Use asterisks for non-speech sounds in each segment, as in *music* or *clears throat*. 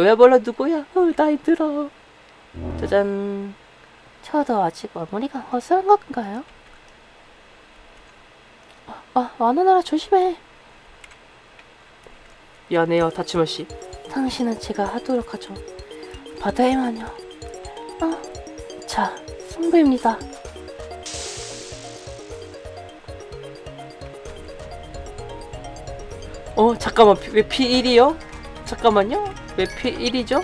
너야 몰라 누구야? 어, 나이 들어. 짜잔. 저도 아직 어머니가 허술한 건가요? 아, 아 와나나라 조심해. 미안해요, 다치마 씨. 당신은 제가 하도록 하죠. 바다의 마녀. 아, 자, 승부입니다. 어, 잠깐만, 피- 왜 P1이요? 잠깐만요. 왜 P1이죠?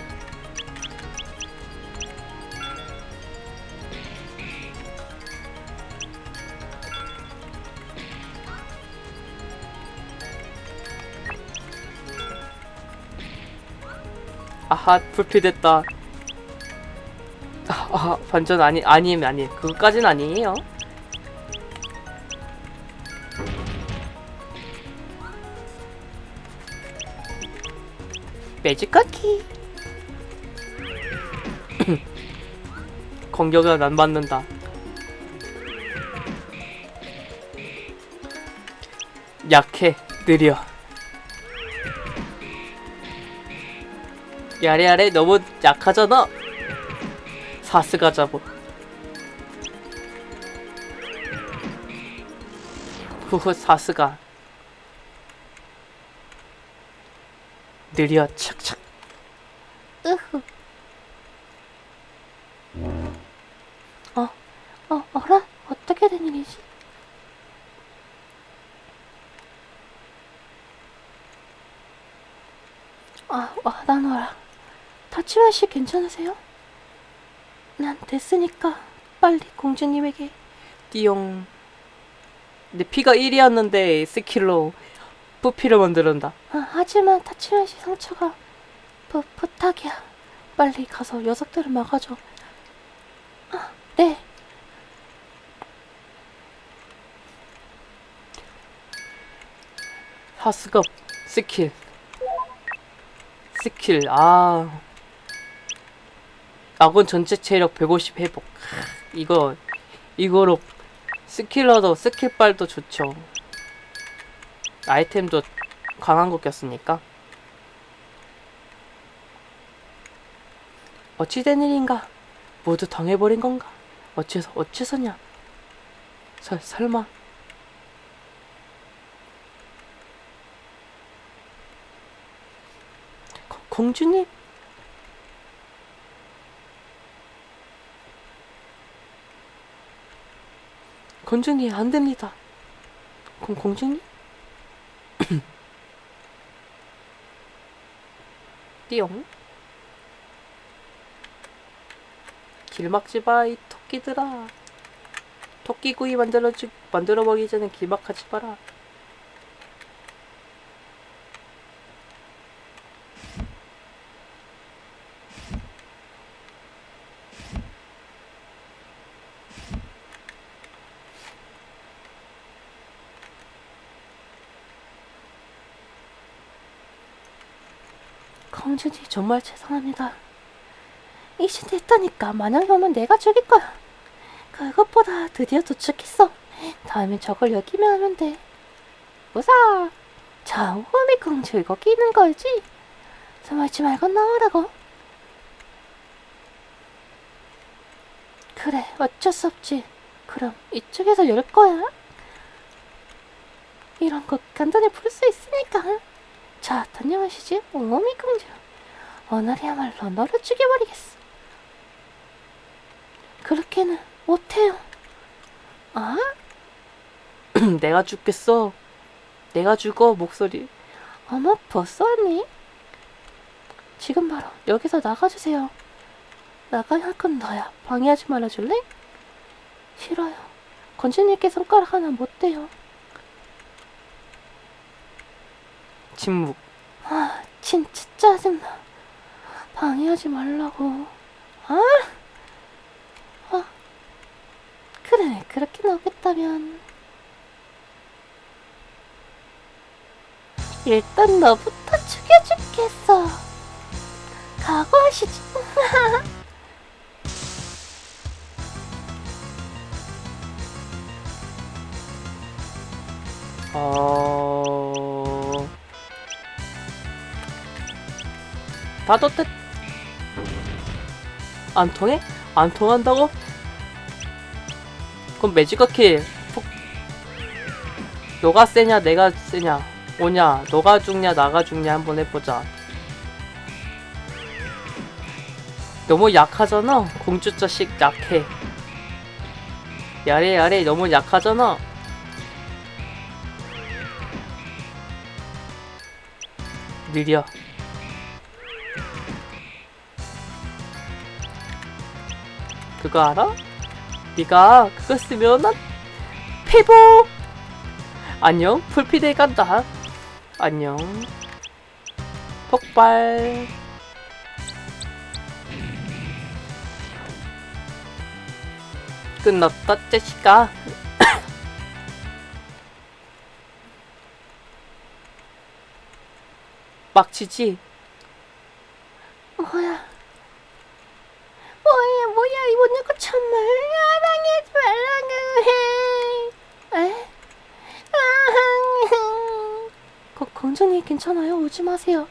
아하, 불필됐다. 아, 아, 반전 아니, 아님, 아니, 그거까진 아니에요. 매직 쿠키. *clears throat* 공격은 안 받는다. 약해, 느려. 야래야래 너무 약하잖아. 사스가 잡어. 후후 사스가 느려 착착. 으흐. 어, 어, 어라? 어떻게 된 일이지? 아, 와, 나노라. 다치마 씨 괜찮으세요? 난 됐으니까 빨리 공주님에게. 띠용 내 피가 1이었는데 스킬로 부피를 만들었다. 아, 하지만 다치마 씨 상처가 부, 부탁이야. 빨리 가서 녀석들을 막아줘. 아, 네. 하스급 스킬. 스킬 아 아군 전체 체력 150 회복. 크, 이거 이거로 스킬러도 스킬빨도 좋죠. 아이템도 강한 거 꼈으니까? 어찌된 일인가? 모두 당해버린 건가? 어째서 어째서냐? 설, 설마. 거- 공주님 공주님 안 됩니다. 공 공주님? *coughs* 띠용. 길 막지 마, 이 토끼들아. 토끼구이 만들어주 만들어 먹기 전에 길 막하지 마라. 공주님 정말 죄송합니다. 이신 됐다니까 만약에 오면 내가 죽일 거야. 그것보다 드디어 도착했어. 다음엔 저걸 여기면 하면 돼. 우사. 자, 호미 공주 이거 끼는 거지? 숨어있지 말고 나오라고. 그래, 어쩔 수 없지. 그럼 이쪽에서 열 거야. 이런 거 간단히 풀 수 있으니까. 자, 다녀가시지, 옹호미 공주. 오늘이야말로 너를 죽여버리겠어. 그렇게는 못해요. 아? *clears throat* 내가 죽겠어. 내가 죽어, 목소리. 어머, 벌써 왔니? 지금 바로 여기서 나가주세요. 나가야 할 건 너야. 방해하지 말아줄래? 싫어요. 건주님께 손가락 하나 못 대요. 침묵. 아, 진짜 짜증나. 방해하지 말라고. 아! 아. 그래, 그렇게 나오겠다면. 일단 너부터 죽여주겠어. 각오하시지. *laughs* 어... 다도 뜻 안 통해? 안 통한다고? 그럼 킬 폭... 너가 세냐 내가 세냐? 오냐 너가 죽냐 나가 죽냐 한번 해보자. 너무 약하잖아. 공주 자식 약해. 야래 야래 너무 약하잖아. 느려 그거 알아? 네가 그거 쓰면 난 회복 안녕 풀피데 간다. 안녕. 폭발. 끝났다 제시카 빡치지? *coughs* 뭐야? 뭐야 뭐야 이번 내거 정말 사랑하지 말라고 해. 에? 아, 거, 공주님 괜찮아요? 오지 마세요.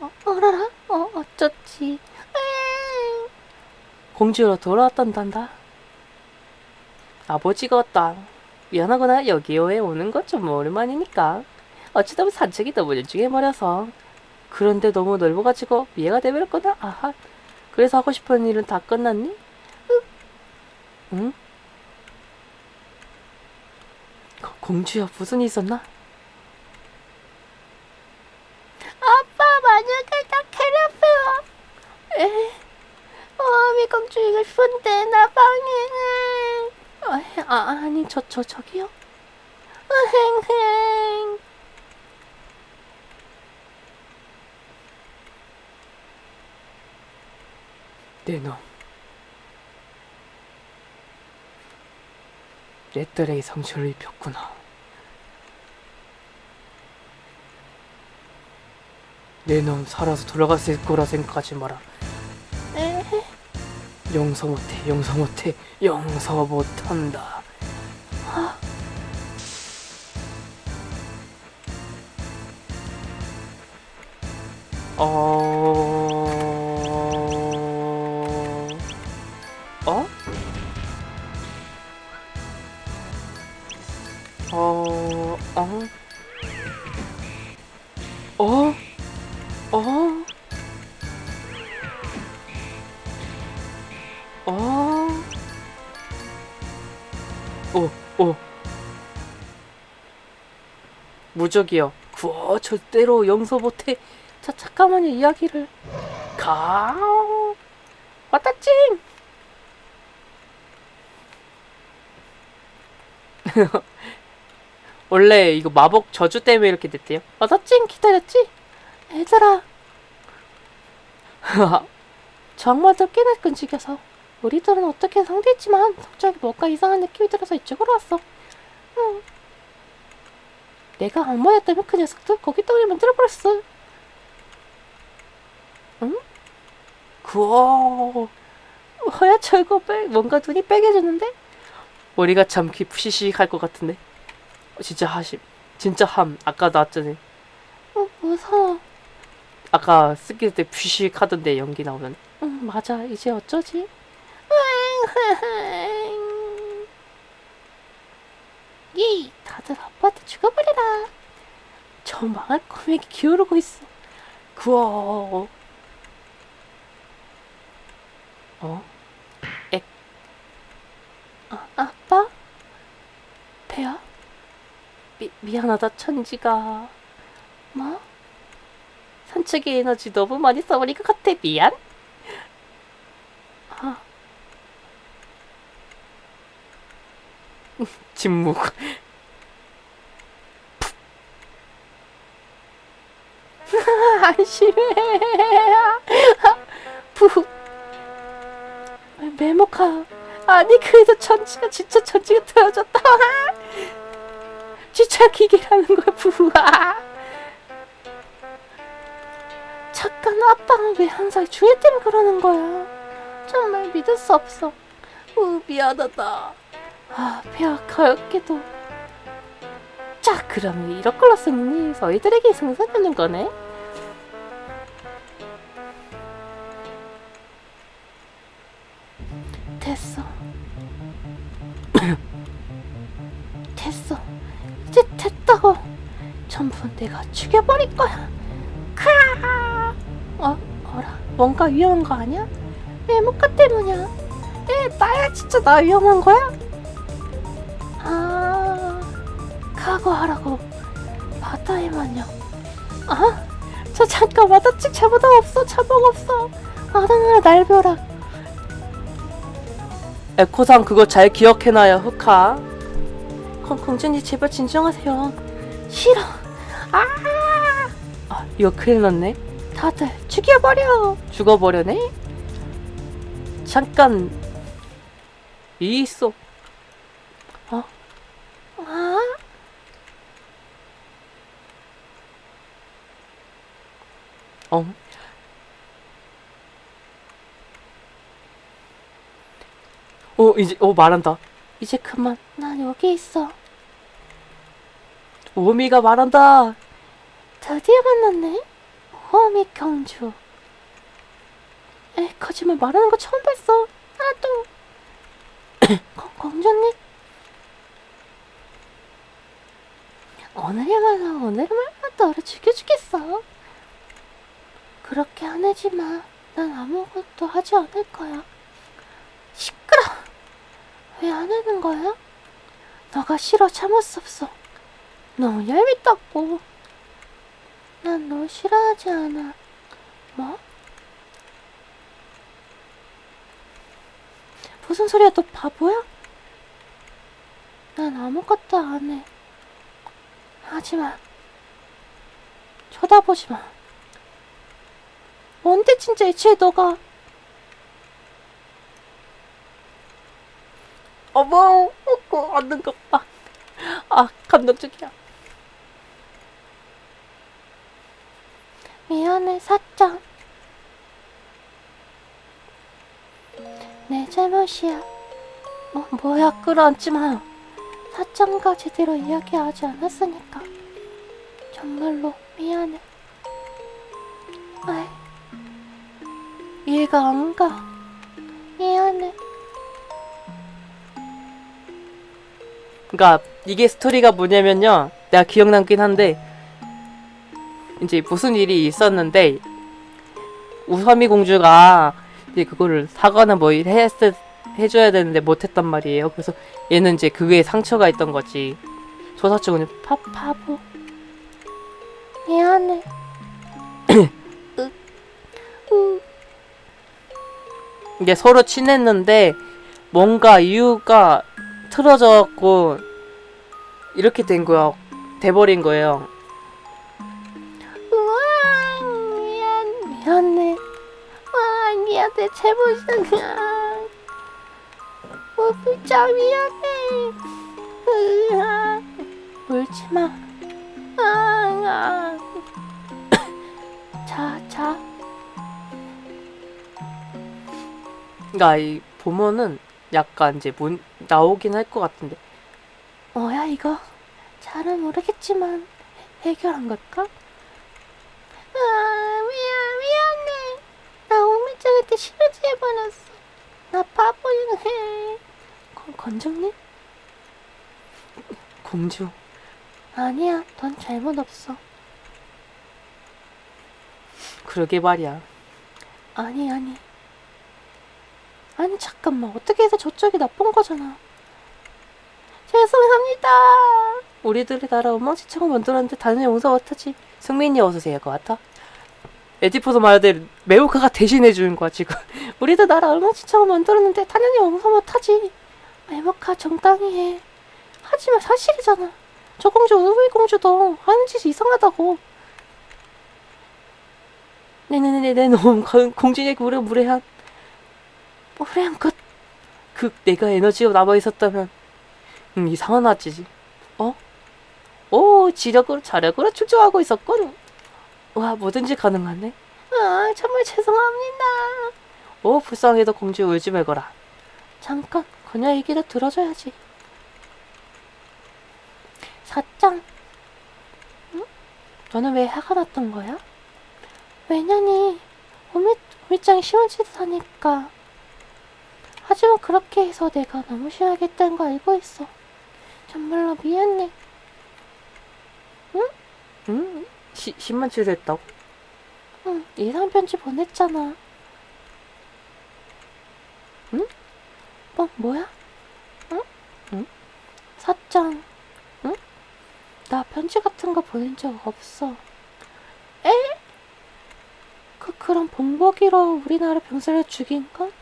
어, 어라라? 어 어쩌지? 에. 공주로 돌아왔단단다 아버지가 왔다 미안하거나 여기에 오는 건 좀 오랜만이니까 어찌다 보면 산책이 너무 일중해버려서 그런데 너무 넓어가지고 이해가 되버렸거나 아하 그래서 하고 싶은 일은 다 끝났니? 응? 공주야 무슨 일 있었나? 아빠 만약에 나 괴롭혀. 에. 어 미공주 이거 싶은데 나 방해. 에, 아 아니 저 저 저기요. 내놈 내 딸에게 상처를 입혔구나 내 놈 살아서 돌아갔을 거라 생각하지 마라 에. 용서 못해 용서 못해 용서 못한다 어... 어? 어... 어? 어? 어? 어? 무적이요. 구워, 절대로 용서 못해. 자, 잠깐만요, 이야기를. 가. 왔다, 찡! *laughs* 원래 이거 마법 저주 때문에 이렇게 됐대요. 맞아 찡 기다렸지? 얘들아. *laughs* 정말 듣기는 끈질겨서 우리들은 어떻게 상대했지만 갑자기 뭔가 이상한 느낌이 들어서 이쪽으로 왔어. 응. 내가 악마였다면 그 녀석들 거기 떡을 만들어버렸어. 응? 구워. 저거 빼 뭔가 눈이 빨개졌는데? 머리가 참 푸시시할 것 같은데. 어, 진짜 하심. 진짜 함. 아까 나왔잖아요. 어 무서워. 아까 스킬 때 푸식 하던데 연기 나오면. 응 맞아 이제 어쩌지? *laughs* 이 다들 아빠한테 죽어버리라. 저 망할 꼬맹이 기어오르고 있어. 구워. 어? 아, 아빠? 배야? 미, 미안하다 천지가 뭐? 산책의 에너지 너무 많이 써버린 것 같아 미안? 아, *laughs* 침묵. *laughs* 안심해 부 *laughs* 메모카. 아니 그래도 천지가 진짜 천지가 틀어졌다. 진짜 기계라는 거야 부하 잠깐 아빠는 왜 항상 주혜 때문에 그러는 거야? 정말 믿을 수 없어. 우 미안하다 아 배가 가엽게도 자, 그럼 이런 걸로 쓰니 저희들에게 승산되는 거네? 됐어. *coughs* 됐어. 이제 됐다고. 전부 내가 죽여버릴 거야. 크아! 어, 어라. 뭔가 위험한 거 아니야? 외모가 때문이야. 에, 나야 진짜 나 위험한 거야? 각오하라고. 바다의 마녀. 아, 저 잠깐 와다찍 잘못 없어. 자복 없어. 아랑아 날벼락. 에코상 그거 잘 기억해놔요, 흑하. 공, 공주님 제발 진정하세요. 싫어. 아, 이거 큰일 났네. 다들 죽여버려. 죽어버려네? 잠깐. 이 있어. 어. 어, 이제, 어, 말한다. 이제 그만. 난 여기 있어. 오미가 말한다. 드디어 만났네. 호미 경주. 에, 거짓말 말하는 거 처음 봤어. 나도. *coughs* 공- 공주님. 오늘이야말로 오늘이야말로 너를 죽여 주겠어. 그렇게 화내지 마. 난 아무것도 하지 않을 거야. 시끄러. 왜안 하는 거야? 너가 싫어 참을 수 없어. 너무 얄밉다고. 난널 싫어하지 않아. 뭐? 무슨 소리야, 너 바보야? 난 아무것도 안 해. 하지 마. 쳐다보지 마. 뭔데 진짜 애초에 너가 어머, 어고, 앉는 것 봐. 아, 감동적이야. 미안해, 사짱. 내 잘못이야. 어, 뭐야, 끌어안지 마. 사짱과 제대로 이야기하지 않았으니까. 정말로 미안해. 아이, 이해가 안 가. 미안해. 그러니까 이게 스토리가 뭐냐면요. 내가 기억 남긴 한데 이제 무슨 일이 있었는데 우섬이 공주가 이제 그거를 사과나 뭐 했, 해줘야 되는데 못했단 말이에요. 그래서 얘는 이제 그게 상처가 있던 거지. 조사증은 바, 바보. 미안해. 이게 서로 친했는데 뭔가 이유가 틀어졌고 이렇게 된 거야. 돼버린 거예요. 우와, 미안, 미안해. 와, 미안해, 잘못이야. 어, 진짜 미안해. 으아, 울지 마. 아, 아. 자, 자. 그러니까 이 보면은 약간 이제 문, 나오긴 할 것 같은데 뭐야, 이거? 잘은 모르겠지만, 해- 해결한 걸까? 아, 미안, 미안해. 나 오미짱한테 싫어지 해버렸어. 나 바보야. 건, 건정님? *laughs* 공주 아니야, 넌 잘못 없어. 그러게 말이야. 아니, 아니. 아니, 잠깐만. 어떻게 해서 저쪽이 나쁜 거잖아. 죄송합니다. 우리들이 나라 엉망진창을 만들었는데 다른 용서 못하지. 승민이 어서 오세요. 것 같아. 에디포도 말대 메우카가 대신해 주는 거야 지금. *laughs* 우리도 나라 엉망진창을 만들었는데 당연히 용서 못하지. 외모카 정당히 해. 하지만 사실이잖아. 저 공주, 우리 공주도 하는 짓이 이상하다고. 네네네네 너무 건- 공주의 무례 무례한 무례한 것. 그 내가 에너지가 남아 있었다면 음 이상한 아지지. 어? 오 지력으로 자력으로 출정하고 있었군. 와 뭐든지 가능하네. 아, 정말 죄송합니다. 오 불쌍해도 공주 울지 말거라. 잠깐, 그녀 얘기를 들어줘야지. 사짱, 너는 왜 화가 났던 거야? 왜냐니 오미, 오미짱이 시원 짓을 하니까 하지만 그렇게 해서 내가 너무 했다는 거 알고 있어 정말로 미안해 응? 시, 10만 칠 했다고? 응 예상 편지 보냈잖아 응? 뭐 뭐야? 응? 응? 사짱 응? 나 편지 같은 거 보낸 적 없어 에? 그 그럼 본보기로 우리나라 병사를 죽인 건?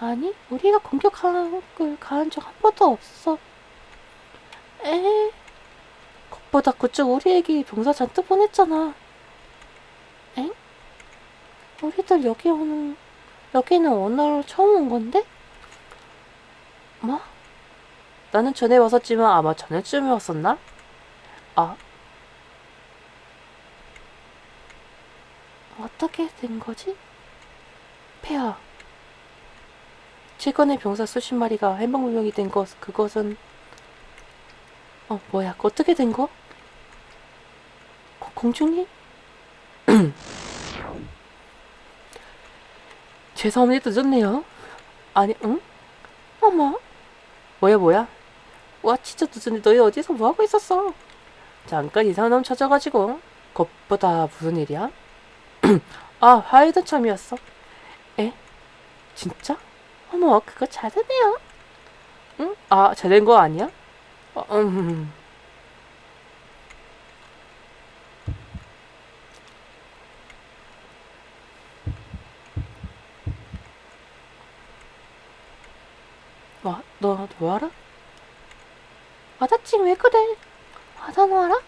아니 우리가 공격하는 걸 가한 적 한 번도 없어 에? 그것보다 그쪽 우리에게 병사 잔뜩 보냈잖아 엥? 우리들 여기 오는 여기는 오늘 처음 온 건데? 뭐? 나는 전에 왔었지만 아마 전에쯤에 왔었나? 아, 어떻게 된 거지? 폐하. 최근에 병사 수십 마리가 행방불명이 된 것, 그것은 어, 뭐야, 그 어떻게 된 거? 고- 공주님? *clears throat* 죄송합니다, 늦었네요. 아니, 응? 어머, 뭐야, 뭐야? 와, 진짜 늦었네. 너희 어디서 뭐 하고 있었어? 잠깐 이상한 놈 찾아가지고. 그것보다 무슨 일이야? *clears throat* 아, 하이든 참이었어. 에? 진짜? 어머, 그거 잘했네요. 응? 아, 잘된거 아니야? 어, 음. 와, 너, 너 알아? 와다치 왜 그래? 와다노아라?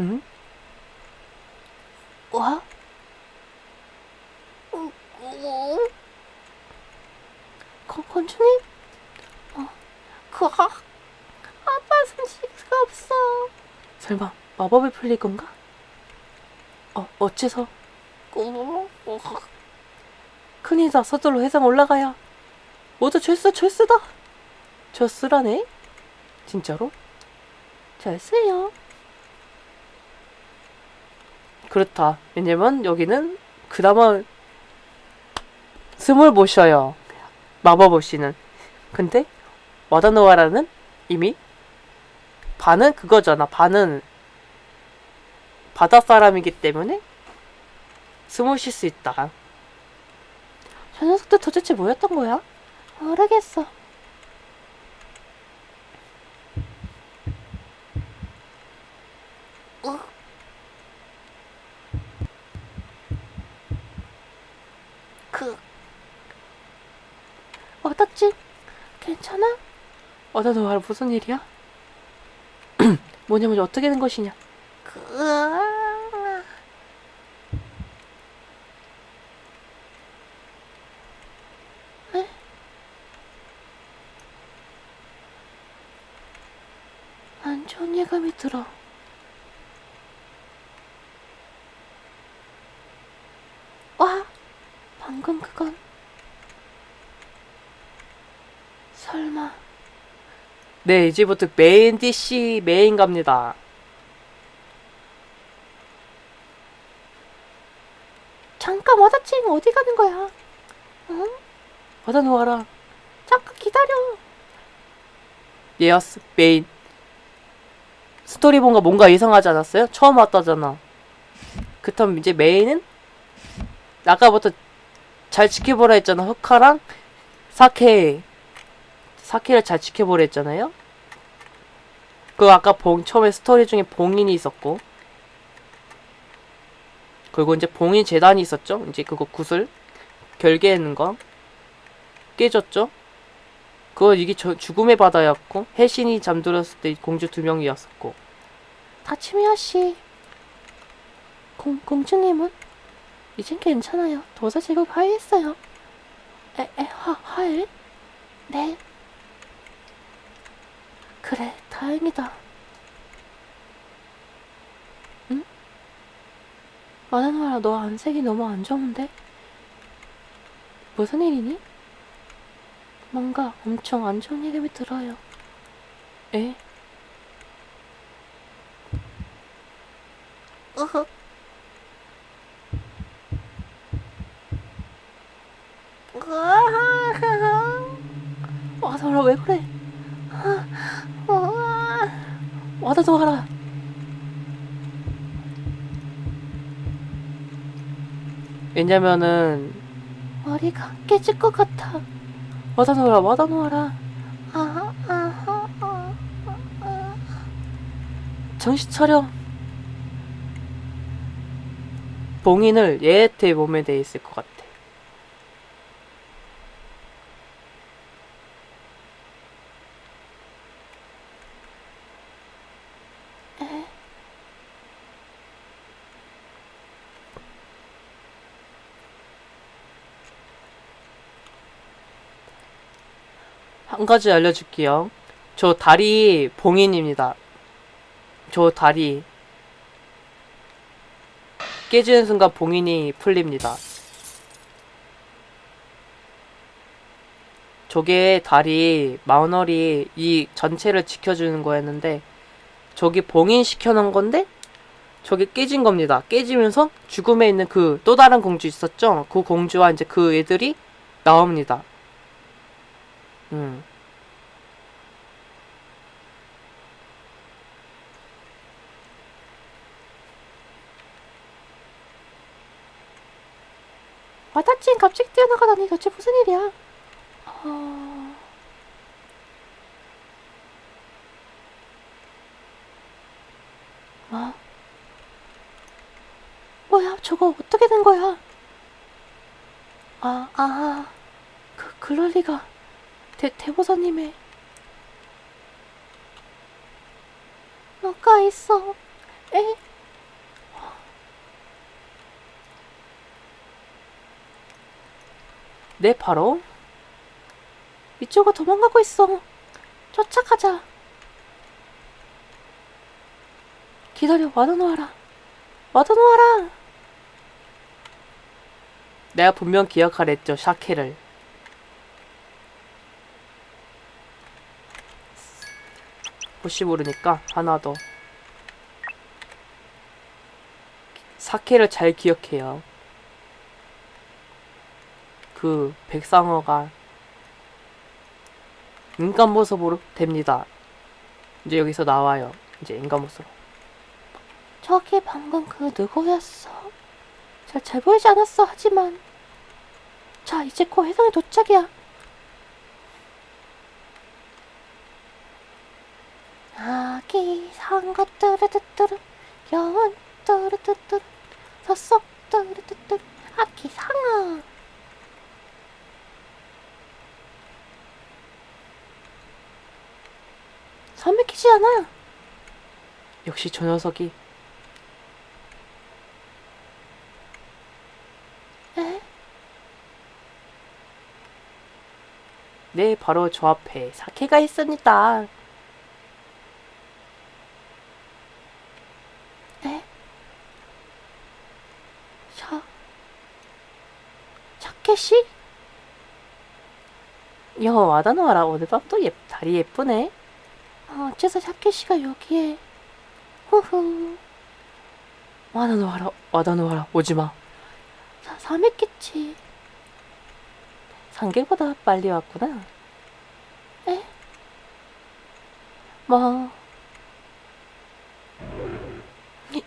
응? 와? 건, 건주님? 어, 그, 아, 아빠 숨 쉴 수가 없어. 설 마, 마법이 풀릴 건가? 어, 어째서? 큰일이다. 서둘러 회상 올라가야. 모두 죄수, 죄수다. 죄수라네? 진짜로? 잘쓰요. 그렇다. 왜냐면 여기는 그나마 숨을 못 쉬어요. 마법 없이는. 근데 와다노아라는 이미 반은 그거잖아. 반은 바다 사람이기 때문에 숨을 쉴 수 있다. 저 녀석들 도대체 뭐였던 거야? 모르겠어. 그 와다치 괜찮아? 와다노아라 무슨 일이야? *clears throat* 뭐냐면 어떻게 된 것이냐? 그 에? 안 좋은 예감이 들어. 와, 방금 그건 설마 네, 이제부터 메인 DC 메인 갑니다. 와다치 어디 가는 거야? 응? 와다노아라. 잠깐 기다려. yes 메인 스토리 뭔가 뭔가 이상하지 않았어요? 처음 왔다잖아 그렇다면 이제 메인은 아까부터 잘 지켜보라 했잖아 흑화랑 사케 사케를 잘 지켜보라 했잖아요 그 아까 봉 처음에 스토리 중에 봉인이 있었고 그리고 이제 봉인 재단이 있었죠 이제 그거 구슬 결계하는 거 깨졌죠 그거 이게 저, 죽음의 바다였고 해신이 잠들었을 때 공주 두 명이었었고 다치미야 씨. 공 공주님은 이젠 괜찮아요. 도사 제국 화해했어요. 에, 에, 화, 화해? 네. 그래, 다행이다. 아나누아라 너 안색이 너무 안 좋은데? 무슨 일이니? 뭔가 엄청 안 좋은 얘기 들어요. 에? 어허. 와서 와라 왜 그래? 아, 아, 아. 와다 좋아라. 왜냐면은 머리가 깨질 것 같아. 와다노라 아, 아, 아, 아. 정신 차려. 봉인을 얘한테 몸에 돼 있을 것 같아. 한 가지 알려줄게요. 저 다리 봉인입니다. 저 다리 깨지는 순간 봉인이 풀립니다. 저게 다리 마우널이 이 전체를 지켜주는 거였는데 저기 봉인 시켜 놓은 건데 저게 깨진 겁니다. 깨지면서 죽음에 있는 그 또 다른 공주 있었죠? 그 공주와 이제 그 애들이 나옵니다. 음. 와다친 갑자기 뛰어나가다니 도대체 무슨 일이야? 어... 뭐? 뭐야, 저거 어떻게 된 거야? 아, 아, 그, 그럴 리가. 대, 대보사님의. 뭐가 있어? 에? 네, 바로 이쪽으로 도망가고 있어. 쫓아가자. 기다려, 와다놓아라. 와다놓아라. 내가 분명 기억하랬죠, 샤케를. 혹시 모르니까 하나 더. 사케를 잘 기억해요. 그 백상어가 인간 모습으로 됩니다. 이제 여기서 나와요. 이제 인간 모습. 저기 방금 그 누구였어? 잘, 잘 보이지 않았어, 하지만. 자, 이제 곧 해성에 도착이야. 아기 상거 뚜르뚜뚜르 여운 뚜르뚜뚜르 서속 뚜르뚜뚜르 아기 상어 선맥히지 않아 역시 저 녀석이 에? 네, 바로 저 앞에 사케가 있습니다. 에? 샤 자켓이? 여 와다노아라 오늘 밤도 예, 다리 예쁘네. 어, 어째서 자켓이가 여기에 후후 와다노아라 와다노아라 오지마. 사, 삼했겠지 상계보다 빨리 왔구나. 에? 뭐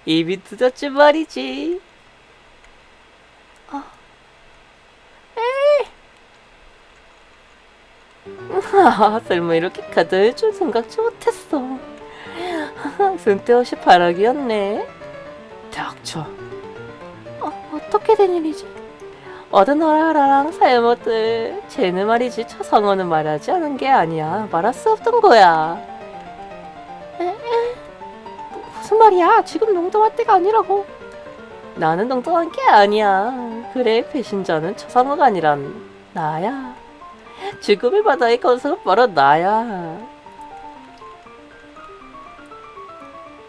입이 늦었지 말이지. 아, *laughs* 설마 이렇게 가져올 줄 생각지 못했어. 쓸데없이 바라기였네. 닥쳐. 어, 어떻게 된 일이지? 어드너라랑 사야모들 쟤는 말이지 차상어는 말하지 않은 게 아니야 말할 수 없던 거야 무슨 말이야 지금 농담할 때가 아니라고 나는 엉뚱한 게 아니야 그래 배신자는 차상어가 아니란 나야 죽음의 바다에 바로 나야